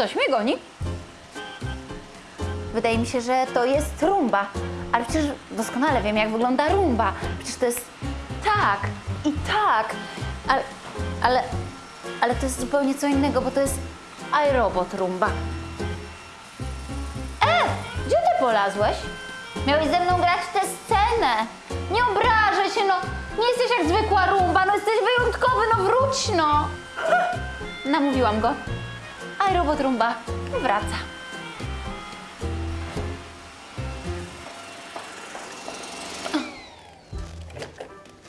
Coś mnie goni? Wydaje mi się, że to jest rumba. Ale przecież doskonale wiem, jak wygląda rumba. Przecież to jest tak i tak. Ale, ale, ale to jest zupełnie co innego, bo to jest iRobot rumba. E! Gdzie ty polazłeś? Miałeś ze mną grać tę scenę. Nie obrażaj się, no. Nie jesteś jak zwykła rumba, no jesteś wyjątkowy, no wróć, no. Namówiłam go. iRobot rumba wraca.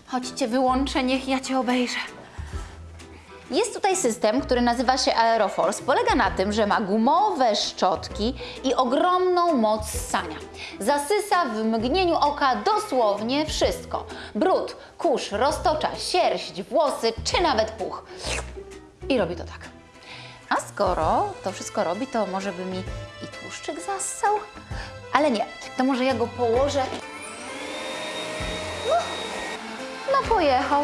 Chodźcie, wyłączę, niech ja cię obejrzę. Jest tutaj system, który nazywa się Aeroforce. Polega na tym, że ma gumowe szczotki i ogromną moc ssania. Zasysa w mgnieniu oka dosłownie wszystko. Brud, kurz, roztocza, sierść, włosy czy nawet puch. I robi to tak. A skoro to wszystko robi, to może by mi i tłuszczyk zassał? Ale nie, to może ja go położę. No, no pojechał.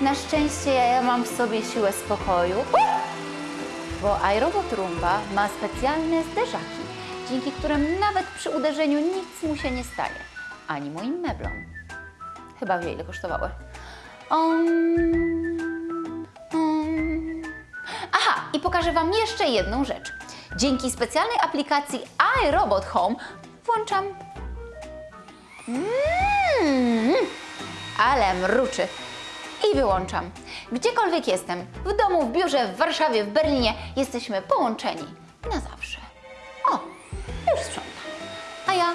Na szczęście ja mam w sobie siłę spokoju, bo iRobot Roomba ma specjalne zderzaki, dzięki którym nawet przy uderzeniu nic mu się nie stanie, ani moim meblom. Chyba wie, ile kosztowały. Um. Aha, i pokażę Wam jeszcze jedną rzecz. Dzięki specjalnej aplikacji iRobot Home włączam... Mmm, ale mruczy i wyłączam. Gdziekolwiek jestem, w domu, w biurze, w Warszawie, w Berlinie, jesteśmy połączeni na zawsze. O, już sprzątam. A ja